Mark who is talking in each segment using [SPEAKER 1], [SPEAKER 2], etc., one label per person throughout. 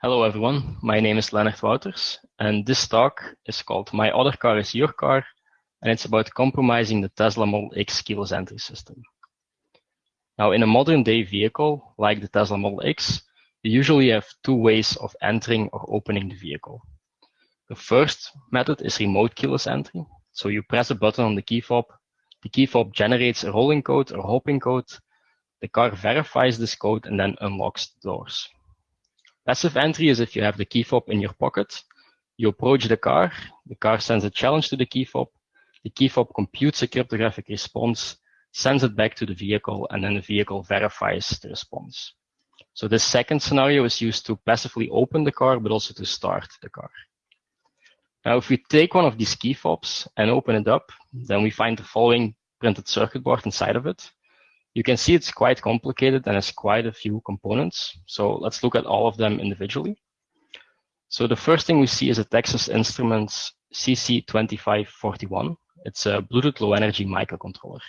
[SPEAKER 1] Hello everyone, my name is Leonard Wouters and this talk is called My Other Car is Your Car and it's about compromising the Tesla Model X keyless entry system. Now in a modern day vehicle like the Tesla Model X, you usually have two ways of entering or opening the vehicle. The first method is remote keyless entry. So you press a button on the key fob, the key fob generates a rolling code or hopping code, the car verifies this code and then unlocks the doors. Passive entry is if you have the key fob in your pocket, you approach the car, the car sends a challenge to the key fob, the key fob computes a cryptographic response, sends it back to the vehicle, and then the vehicle verifies the response. So this second scenario is used to passively open the car, but also to start the car. Now, if we take one of these key fobs and open it up, then we find the following printed circuit board inside of it. You can see it's quite complicated and has quite a few components. So let's look at all of them individually. So the first thing we see is a Texas Instruments CC2541. It's a Bluetooth Low Energy microcontroller.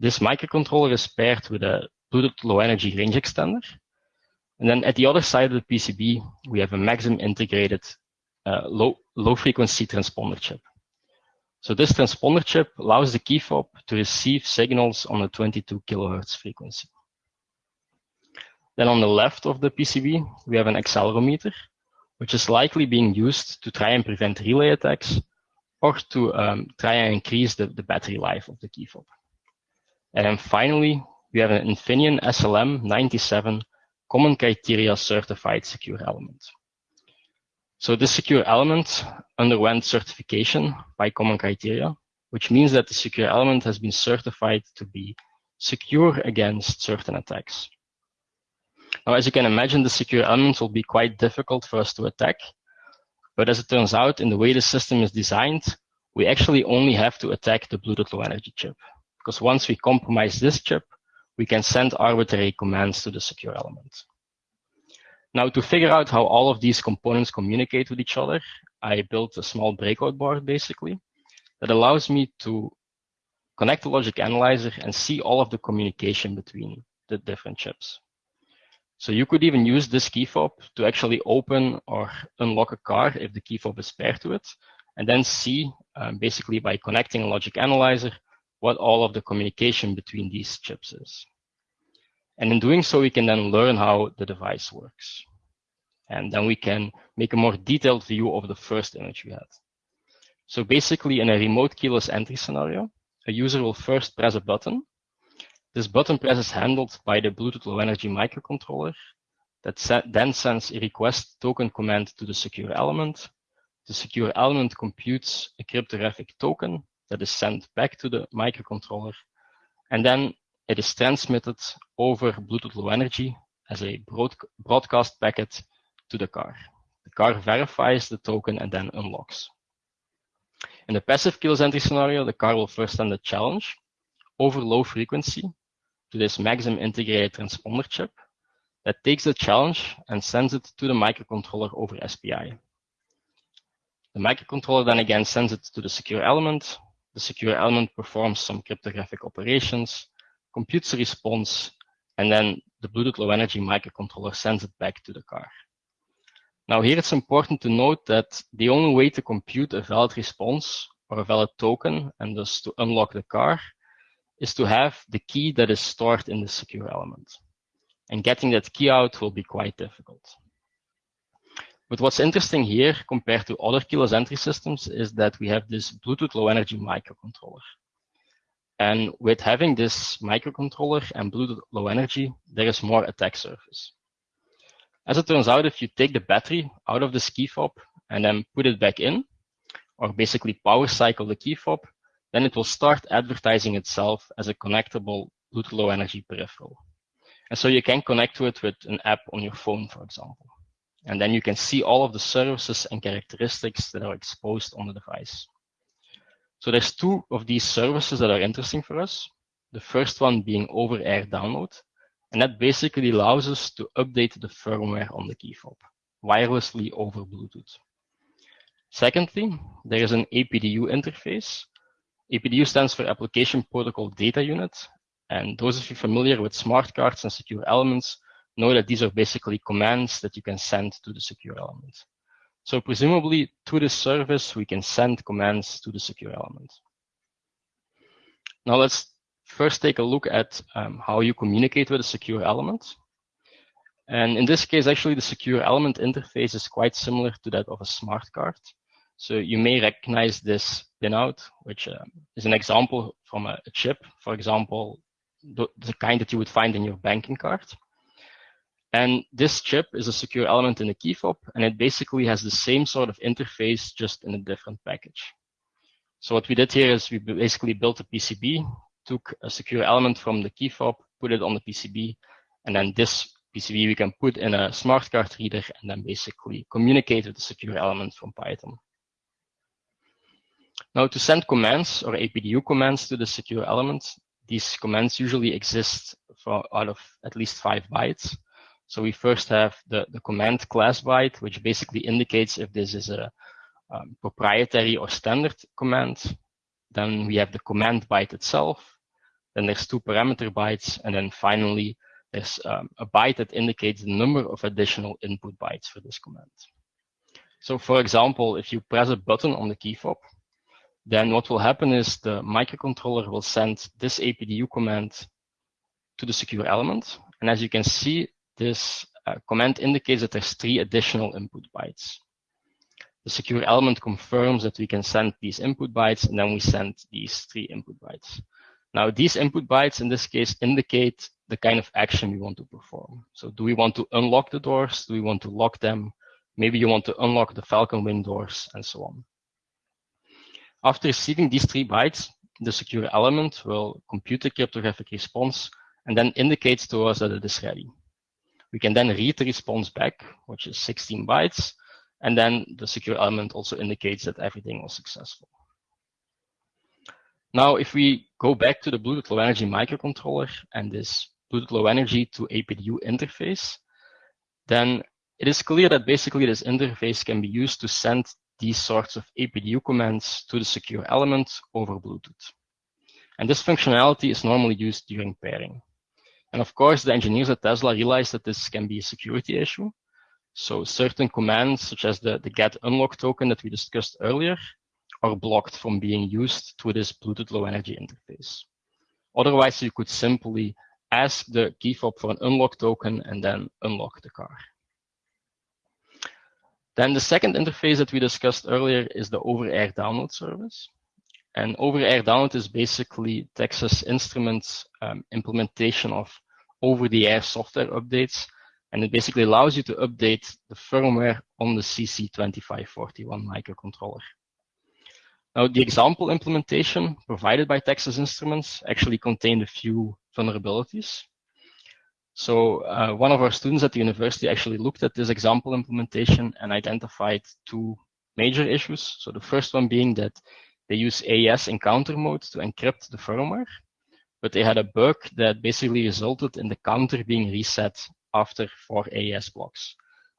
[SPEAKER 1] This microcontroller is paired with a Bluetooth Low Energy range extender. And then at the other side of the PCB, we have a Maxim integrated uh, low, low frequency transponder chip. So this transponder chip allows the key fob to receive signals on a 22 kilohertz frequency. Then on the left of the PCB, we have an accelerometer, which is likely being used to try and prevent relay attacks or to um, try and increase the, the battery life of the key fob. And then finally, we have an Infineon SLM97 common criteria certified secure element. So this secure element underwent certification by common criteria, which means that the secure element has been certified to be secure against certain attacks. Now, as you can imagine, the secure element will be quite difficult for us to attack. But as it turns out, in the way the system is designed, we actually only have to attack the Bluetooth Low Energy chip. Because once we compromise this chip, we can send arbitrary commands to the secure element. Now to figure out how all of these components communicate with each other, I built a small breakout board basically that allows me to connect the logic analyzer and see all of the communication between the different chips. So you could even use this key fob to actually open or unlock a car if the key fob is paired to it, and then see um, basically by connecting a logic analyzer what all of the communication between these chips is. And in doing so, we can then learn how the device works. And then we can make a more detailed view of the first image we had. So basically, in a remote keyless entry scenario, a user will first press a button. This button press is handled by the Bluetooth Low Energy microcontroller that then sends a request token command to the secure element. The secure element computes a cryptographic token that is sent back to the microcontroller. And then it is transmitted over Bluetooth Low Energy as a broad broadcast packet to the car. The car verifies the token and then unlocks. In the passive keyless entry scenario, the car will first send a challenge over low frequency to this Maxim integrated transponder chip that takes the challenge and sends it to the microcontroller over SPI. The microcontroller then again sends it to the secure element. The secure element performs some cryptographic operations computes a response, and then the Bluetooth Low Energy microcontroller sends it back to the car. Now here it's important to note that the only way to compute a valid response or a valid token and thus to unlock the car is to have the key that is stored in the secure element. And getting that key out will be quite difficult. But what's interesting here compared to other keyless entry systems is that we have this Bluetooth Low Energy microcontroller. And with having this microcontroller and Bluetooth Low Energy, there is more attack surface. As it turns out, if you take the battery out of the key fob and then put it back in, or basically power cycle the key fob, then it will start advertising itself as a connectable Bluetooth Low Energy peripheral. And so you can connect to it with an app on your phone, for example. And then you can see all of the services and characteristics that are exposed on the device. So there's two of these services that are interesting for us. The first one being over-air download. And that basically allows us to update the firmware on the key fob wirelessly over Bluetooth. Secondly, there is an APDU interface. APDU stands for Application Protocol Data Unit. And those of you familiar with smart cards and secure elements know that these are basically commands that you can send to the secure element. So presumably to this service, we can send commands to the secure element. Now let's first take a look at um, how you communicate with a secure element. And in this case, actually, the secure element interface is quite similar to that of a smart card. So you may recognize this pinout, which um, is an example from a, a chip, for example, the, the, kind that you would find in your banking card. And this chip is a secure element in the key fob, and it basically has the same sort of interface, just in a different package. So what we did here is we basically built a PCB, took a secure element from the key fob, put it on the PCB, and then this PCB we can put in a smart card reader and then basically communicate with the secure element from Python. Now to send commands or APDU commands to the secure element, these commands usually exist for out of at least five bytes. So we first have the, the command class byte, which basically indicates if this is a um, proprietary or standard command. Then we have the command byte itself. Then there's two parameter bytes. And then finally, there's um, a byte that indicates the number of additional input bytes for this command. So for example, if you press a button on the key fob, then what will happen is the microcontroller will send this APDU command to the secure element. And as you can see, this uh, command indicates that there's three additional input bytes. The secure element confirms that we can send these input bytes, and then we send these three input bytes. Now, these input bytes in this case indicate the kind of action we want to perform. So do we want to unlock the doors? Do we want to lock them? Maybe you want to unlock the Falcon Wing doors and so on. After receiving these three bytes, the secure element will compute the cryptographic response and then indicates to us that it is ready. We can then read the response back, which is 16 bytes, and then the secure element also indicates that everything was successful. Now, if we go back to the Bluetooth Low Energy microcontroller and this Bluetooth Low Energy to APDU interface, then it is clear that basically this interface can be used to send these sorts of APDU commands to the secure element over Bluetooth. And this functionality is normally used during pairing. And of course, the engineers at Tesla realized that this can be a security issue. So certain commands, such as the, the get unlock token that we discussed earlier, are blocked from being used to this Bluetooth low energy interface. Otherwise, you could simply ask the key fob for an unlock token and then unlock the car. Then the second interface that we discussed earlier is the over-air download service. And over-air download is basically Texas Instruments um, implementation of over-the-air software updates. And it basically allows you to update the firmware on the CC2541 microcontroller. Now, the example implementation provided by Texas Instruments actually contained a few vulnerabilities. So uh, one of our students at the university actually looked at this example implementation and identified two major issues. So the first one being that they use AES encounter mode to encrypt the firmware, but they had a bug that basically resulted in the counter being reset after four AES blocks.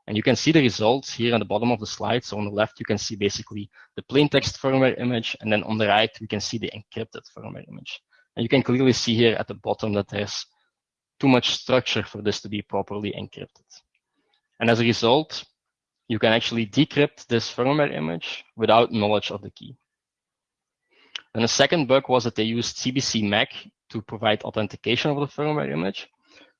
[SPEAKER 1] And you can see the results here on the bottom of the slide. So on the left, you can see basically the plain text firmware image. And then on the right, we can see the encrypted firmware image. And you can clearly see here at the bottom that there's too much structure for this to be properly encrypted. And as a result, you can actually decrypt this firmware image without knowledge of the key. And the second bug was that they used CBC MAC to provide authentication of the firmware image,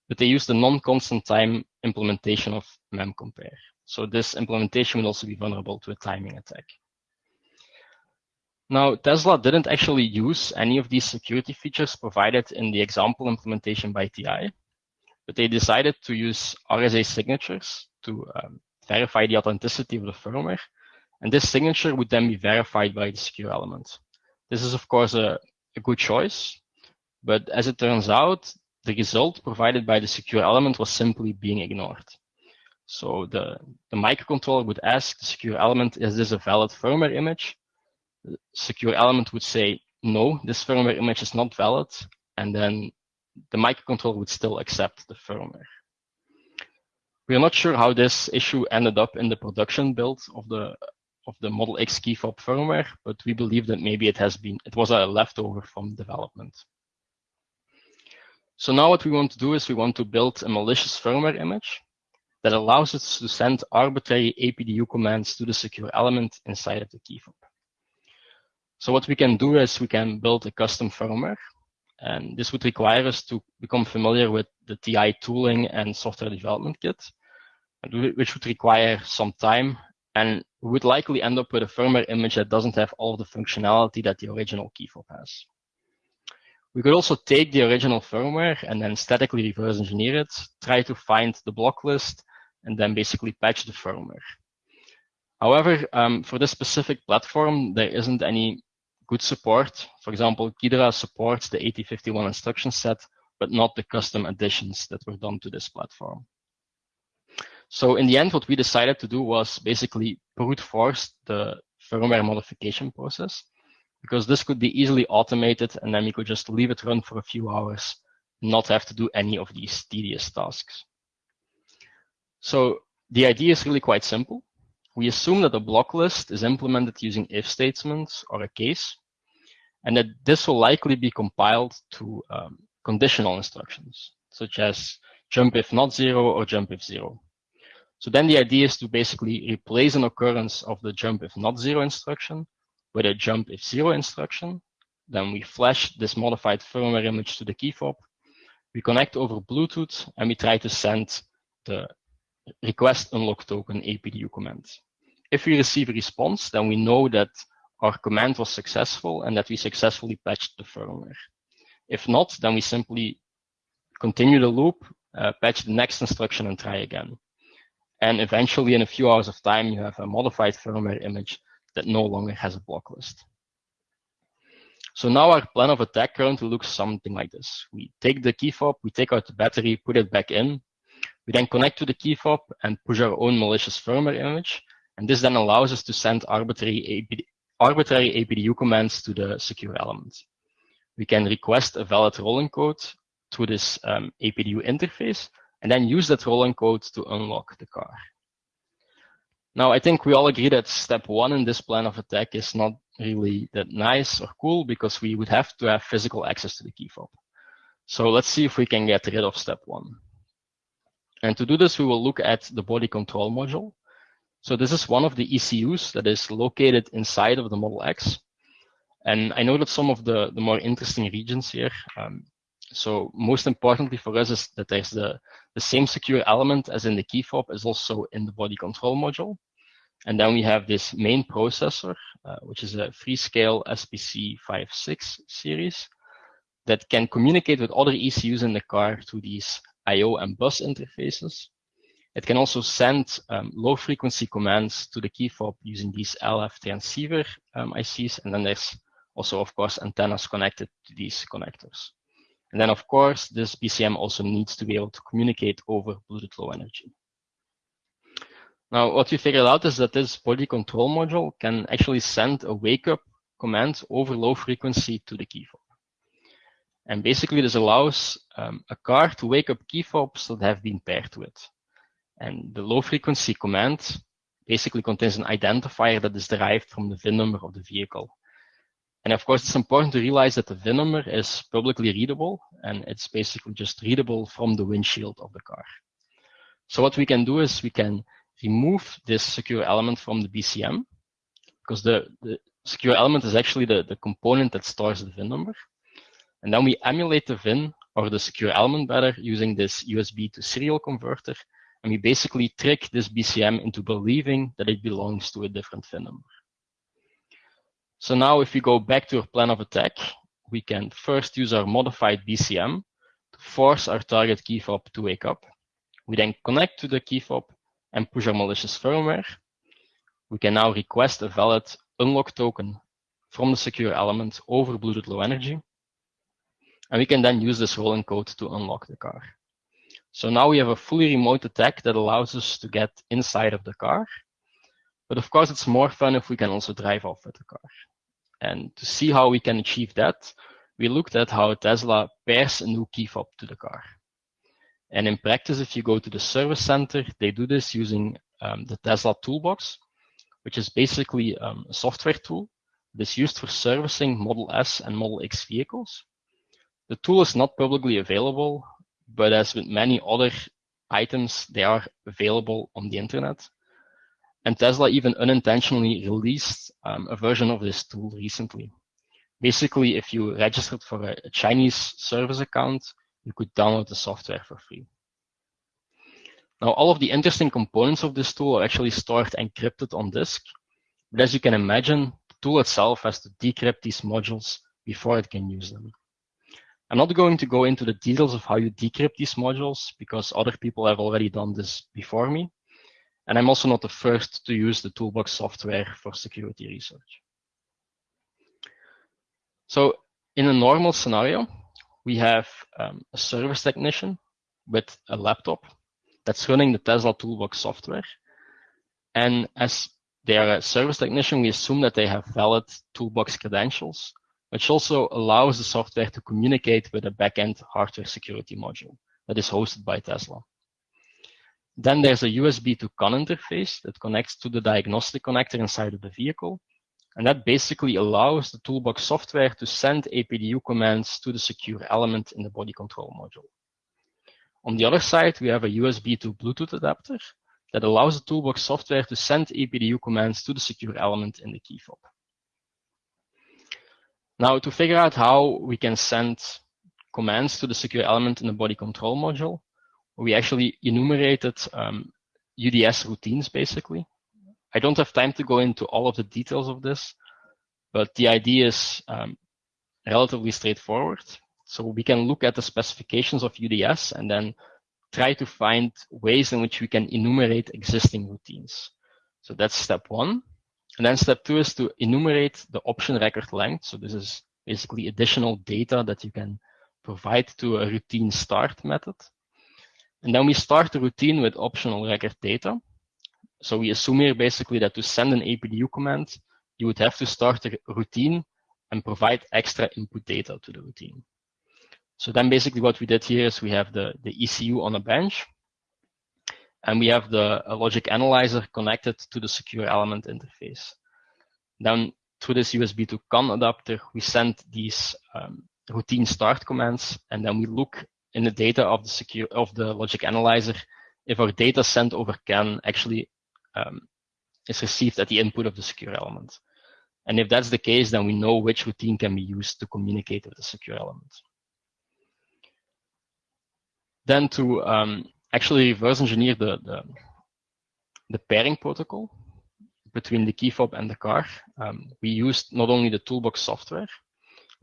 [SPEAKER 1] but they used the non-constant time implementation of memcompare. So this implementation will also be vulnerable to a timing attack. Now, Tesla didn't actually use any of these security features provided in the example implementation by TI, but they decided to use RSA signatures to um, verify the authenticity of the firmware. And this signature would then be verified by the secure element. This is, of course, a, a good choice. But as it turns out, the result provided by the secure element was simply being ignored. So the, the microcontroller would ask the secure element, is this a valid firmware image? The secure element would say, no, this firmware image is not valid. And then the microcontroller would still accept the firmware. We are not sure how this issue ended up in the production build of the of the Model X key fob firmware, but we believe that maybe it has been it was a leftover from development. So now what we want to do is we want to build a malicious firmware image that allows us to send arbitrary APDU commands to the secure element inside of the key fob. So what we can do is we can build a custom firmware and this would require us to become familiar with the TI tooling and software development kit, which would require some time and we would likely end up with a firmware image that doesn't have all the functionality that the original key fob has. We could also take the original firmware and then statically reverse engineer it, try to find the block list, and then basically patch the firmware. However, um, for this specific platform, there isn't any good support. For example, Ghidra supports the 8051 instruction set, but not the custom additions that were done to this platform. So in the end, what we decided to do was basically brute force the firmware modification process because this could be easily automated and then we could just leave it run for a few hours, not have to do any of these tedious tasks. So the idea is really quite simple. We assume that a block list is implemented using if statements or a case, and that this will likely be compiled to um, conditional instructions, such as jump if not zero or jump if zero. So then the idea is to basically replace an occurrence of the jump if not zero instruction with a jump if zero instruction. Then we flash this modified firmware image to the key fob. We connect over Bluetooth and we try to send the request unlock token APDU command. If we receive a response, then we know that our command was successful and that we successfully patched the firmware. If not, then we simply continue the loop, uh, patch the next instruction and try again. And eventually in a few hours of time, you have a modified firmware image that no longer has a block list. So now our plan of attack currently looks something like this. We take the key fob, we take out the battery, put it back in. We then connect to the key fob and push our own malicious firmware image. And this then allows us to send arbitrary, APD, arbitrary APDU commands to the secure element. We can request a valid rolling code through this um, APDU interface and then use that rolling code to unlock the car. Now, I think we all agree that step one in this plan of attack is not really that nice or cool because we would have to have physical access to the key fob. So let's see if we can get rid of step one. And to do this, we will look at the body control module. So this is one of the ECUs that is located inside of the Model X. And I know that some of the, the more interesting regions here, um, so most importantly for us is that there's the, the same secure element as in the key fob is also in the body control module. And then we have this main processor, uh, which is a Freescale SPC56 series that can communicate with other ECUs in the car through these I.O. and bus interfaces. It can also send um, low frequency commands to the key fob using these LF transceiver um, ICs. And then there's also, of course, antennas connected to these connectors. And then, of course, this BCM also needs to be able to communicate over Bluetooth Low Energy. Now, what we figured out is that this body control module can actually send a wake up command over low frequency to the key fob. And basically, this allows um, a car to wake up key fobs that have been paired to it. And the low frequency command basically contains an identifier that is derived from the VIN number of the vehicle. And of course, it's important to realize that the VIN number is publicly readable, and it's basically just readable from the windshield of the car. So what we can do is we can remove this secure element from the BCM, because the, the secure element is actually the, the component that stores the VIN number. And then we emulate the VIN, or the secure element better, using this USB to serial converter, and we basically trick this BCM into believing that it belongs to a different VIN number. So now if we go back to our plan of attack, we can first use our modified BCM to force our target key fob to wake up. We then connect to the key fob and push our malicious firmware. We can now request a valid unlock token from the secure element over Bluetooth Low Energy. And we can then use this rolling code to unlock the car. So now we have a fully remote attack that allows us to get inside of the car. But of course, it's more fun if we can also drive off with the car. And to see how we can achieve that, we looked at how Tesla pairs a new key fob to the car. And in practice, if you go to the service center, they do this using um, the Tesla Toolbox, which is basically um, a software tool that's used for servicing Model S and Model X vehicles. The tool is not publicly available, but as with many other items, they are available on the internet. And Tesla even unintentionally released um, a version of this tool recently. Basically, if you registered for a, a Chinese service account, you could download the software for free. Now, all of the interesting components of this tool are actually stored encrypted on disk. But as you can imagine, the tool itself has to decrypt these modules before it can use them. I'm not going to go into the details of how you decrypt these modules because other people have already done this before me. And I'm also not the first to use the toolbox software for security research. So in a normal scenario, we have um, a service technician with a laptop that's running the Tesla Toolbox software. And as they are a service technician, we assume that they have valid Toolbox credentials, which also allows the software to communicate with a backend hardware security module that is hosted by Tesla. Then there's a USB to CON interface that connects to the diagnostic connector inside of the vehicle. And that basically allows the toolbox software to send APDU commands to the secure element in the body control module. On the other side, we have a USB to Bluetooth adapter that allows the toolbox software to send APDU commands to the secure element in the key fob. Now, to figure out how we can send commands to the secure element in the body control module, we actually enumerated um, UDS routines, basically. I don't have time to go into all of the details of this, but the idea is um, relatively straightforward. So we can look at the specifications of UDS and then try to find ways in which we can enumerate existing routines. So that's step one. And then step two is to enumerate the option record length. So this is basically additional data that you can provide to a routine start method. And then we start the routine with optional record data. So we assume here basically that to send an APDU command, you would have to start a routine and provide extra input data to the routine. So then basically what we did here is we have the, the ECU on a bench and we have the logic analyzer connected to the secure element interface. Then through this USB to CON adapter, we send these um, routine start commands and then we look in the data of the secure of the logic analyzer if our data sent over CAN actually um, is received at the input of the secure element. And if that's the case, then we know which routine can be used to communicate with the secure element. Then to um, actually reverse engineer the, the, the, pairing protocol between the key fob and the car, um, we used not only the toolbox software,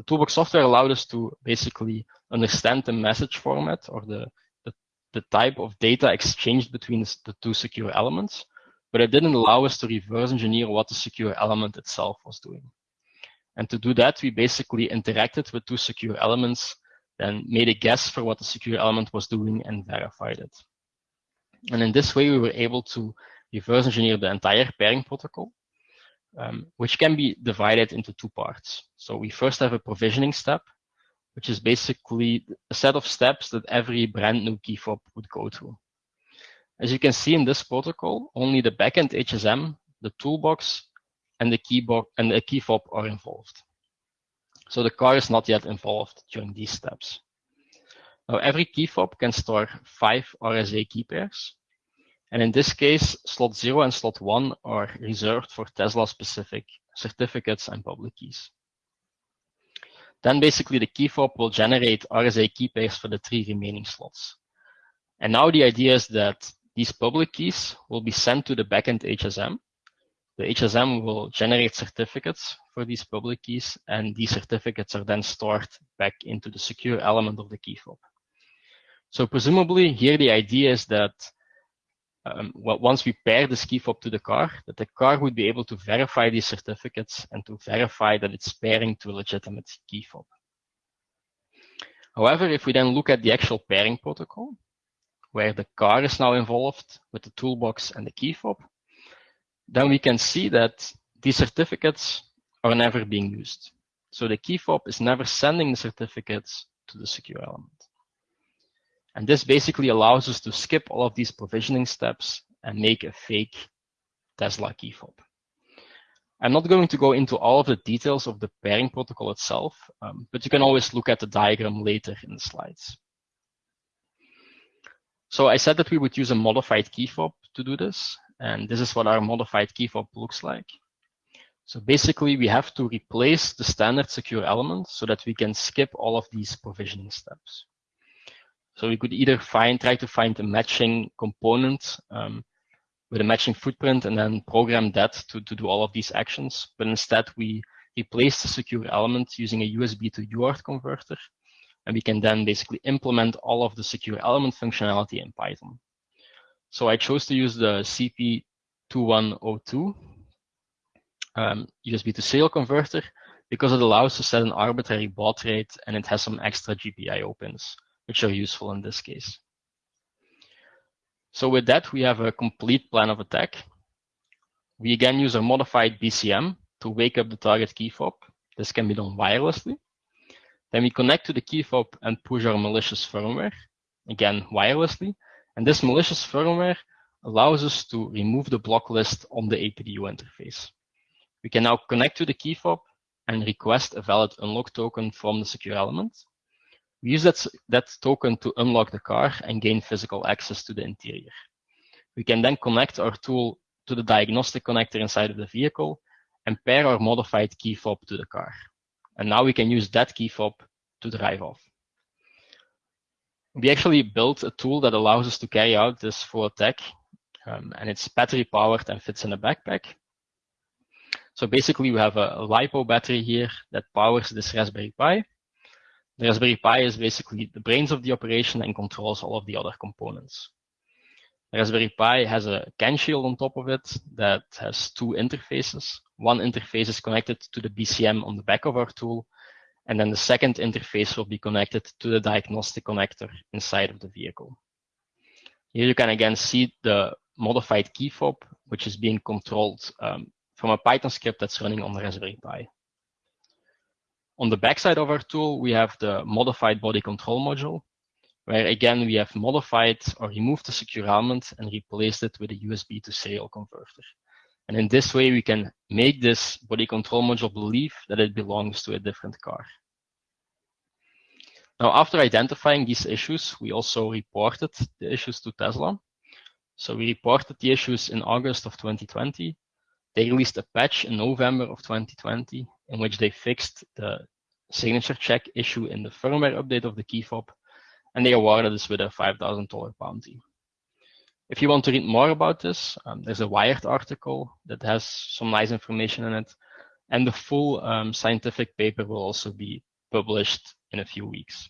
[SPEAKER 1] the toolbox software allowed us to basically understand the message format or the, the, the type of data exchanged between the two secure elements, but it didn't allow us to reverse engineer what the secure element itself was doing. And to do that, we basically interacted with two secure elements, then made a guess for what the secure element was doing and verified it. And in this way, we were able to reverse engineer the entire pairing protocol um, which can be divided into two parts. So we first have a provisioning step, which is basically a set of steps that every brand new key fob would go through. As you can see in this protocol, only the backend HSM, the toolbox, and the key, and the key fob are involved. So the car is not yet involved during these steps. Now, every key fob can store five RSA key pairs, and in this case, slot zero and slot one are reserved for Tesla specific certificates and public keys. Then basically the key fob will generate RSA key pairs for the three remaining slots. And now the idea is that these public keys will be sent to the backend HSM. The HSM will generate certificates for these public keys, and these certificates are then stored back into the secure element of the key fob. So presumably here the idea is that um, well, once we pair the ski fob to the car, that the car would be able to verify these certificates and to verify that it's pairing to a legitimate key fob. However, if we then look at the actual pairing protocol, where the car is now involved with the toolbox and the key fob, then we can see that these certificates are never being used. So the key fob is never sending the certificates to the secure element. And this basically allows us to skip all of these provisioning steps and make a fake Tesla key fob. I'm not going to go into all of the details of the pairing protocol itself, um, but you can always look at the diagram later in the slides. So I said that we would use a modified key fob to do this, and this is what our modified key fob looks like. So basically, we have to replace the standard secure element so that we can skip all of these provisioning steps. So we could either find, try to find a matching component um, with a matching footprint and then program that to, to do all of these actions. But instead, we replace the secure element using a USB to UART converter. And we can then basically implement all of the secure element functionality in Python. So I chose to use the CP2102 um, USB to serial converter because it allows to set an arbitrary baud rate and it has some extra GPIO pins, which are useful in this case. So with that, we have a complete plan of attack. We again use a modified BCM to wake up the target key fob. This can be done wirelessly. Then we connect to the key fob and push our malicious firmware, again wirelessly. And this malicious firmware allows us to remove the block list on the APDU interface. We can now connect to the key fob and request a valid unlock token from the secure element. We use that, that token to unlock the car and gain physical access to the interior. We can then connect our tool to the diagnostic connector inside of the vehicle and pair our modified key fob to the car. And now we can use that key fob to drive off. We actually built a tool that allows us to carry out this full attack, um, and it's battery powered and fits in a backpack. So basically, we have a, a LiPo battery here that powers this Raspberry Pi. The Raspberry Pi is basically the brains of the operation and controls all of the other components. The Raspberry Pi has a CAN shield on top of it that has two interfaces. One interface is connected to the BCM on the back of our tool, and then the second interface will be connected to the diagnostic connector inside of the vehicle. Here you can again see the modified key fob, which is being controlled um, from a Python script that's running on the Raspberry Pi. On the backside of our tool, we have the modified body control module, where again, we have modified or removed the secure element and replaced it with a USB to serial converter. And in this way, we can make this body control module believe that it belongs to a different car. Now, after identifying these issues, we also reported the issues to Tesla. So we reported the issues in August of 2020. They released a patch in November of 2020 in which they fixed the signature check issue in the firmware update of the key fob, and they awarded us with a $5,000 bounty. If you want to read more about this, um, there's a Wired article that has some nice information in it, and the full um, scientific paper will also be published in a few weeks.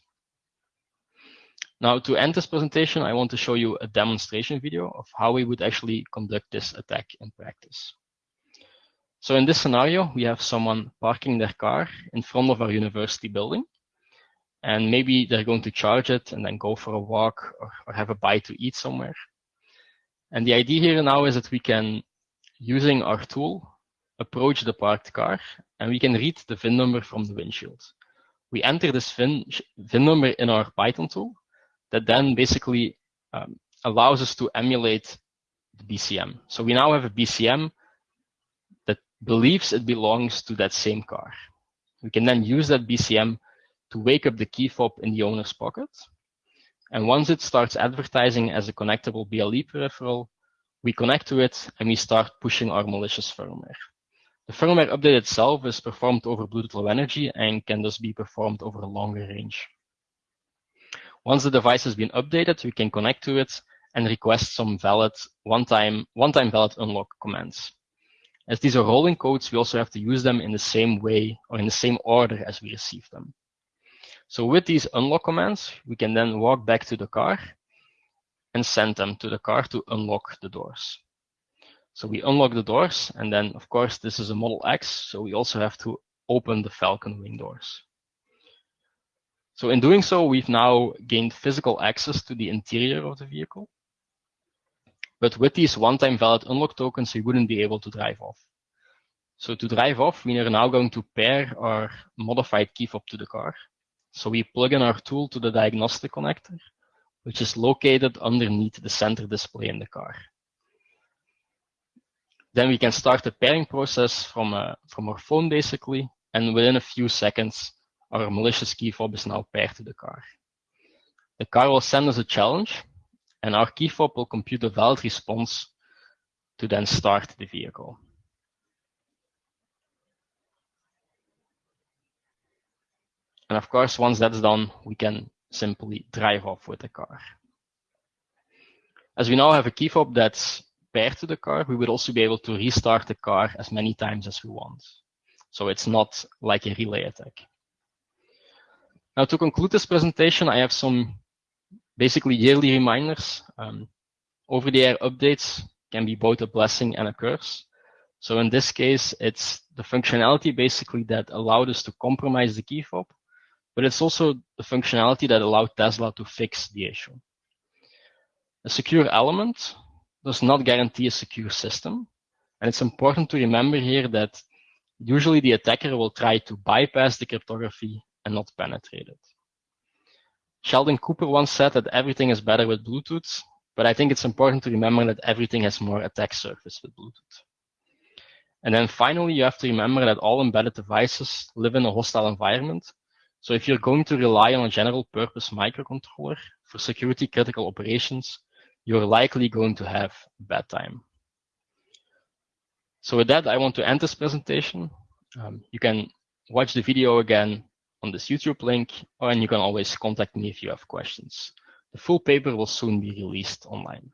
[SPEAKER 1] Now, to end this presentation, I want to show you a demonstration video of how we would actually conduct this attack in practice. So in this scenario, we have someone parking their car in front of our university building. And maybe they're going to charge it and then go for a walk or, or have a bite to eat somewhere. And the idea here now is that we can, using our tool, approach the parked car and we can read the VIN number from the windshield. We enter this VIN, VIN number in our Python tool that then basically um, allows us to emulate the BCM. So we now have a BCM believes it belongs to that same car. We can then use that BCM to wake up the key fob in the owner's pocket. And once it starts advertising as a connectable BLE peripheral, we connect to it and we start pushing our malicious firmware. The firmware update itself is performed over Bluetooth Low Energy and can thus be performed over a longer range. Once the device has been updated, we can connect to it and request some valid one-time one-time valid unlock commands. As these are rolling codes, we also have to use them in the same way or in the same order as we receive them. So with these unlock commands, we can then walk back to the car and send them to the car to unlock the doors. So we unlock the doors, and then of course this is a Model X, so we also have to open the Falcon wing doors. So in doing so, we've now gained physical access to the interior of the vehicle. But with these one-time valid unlock tokens, we wouldn't be able to drive off. So to drive off, we are now going to pair our modified key fob to the car. So we plug in our tool to the diagnostic connector, which is located underneath the center display in the car. then we can start the pairing process from, uh, from our phone basically. And within a few seconds, our malicious key fob is now paired to the car. The car will send us a challenge and our key fob will compute a valid response to then start the vehicle. And of course, once that's done, we can simply drive off with the car. As we now have a key fob that's paired to the car, we would also be able to restart the car as many times as we want. So it's not like a relay attack. Now to conclude this presentation, I have some basically yearly reminders. Um, Over-the-air updates can be both a blessing and a curse. So in this case, it's the functionality basically that allowed us to compromise the key fob, but it's also the functionality that allowed Tesla to fix the issue. A secure element does not guarantee a secure system. And it's important to remember here that usually the attacker will try to bypass the cryptography and not penetrate it. Sheldon Cooper once said that everything is better with Bluetooth, but I think it's important to remember that everything has more attack surface with Bluetooth. And then finally, you have to remember that all embedded devices live in a hostile environment. So if you're going to rely on a general purpose microcontroller for security critical operations, you're likely going to have a bad time. So with that, I want to end this presentation. Um, you can watch the video again on this YouTube link, and you can always contact me if you have questions. The full paper will soon be released online.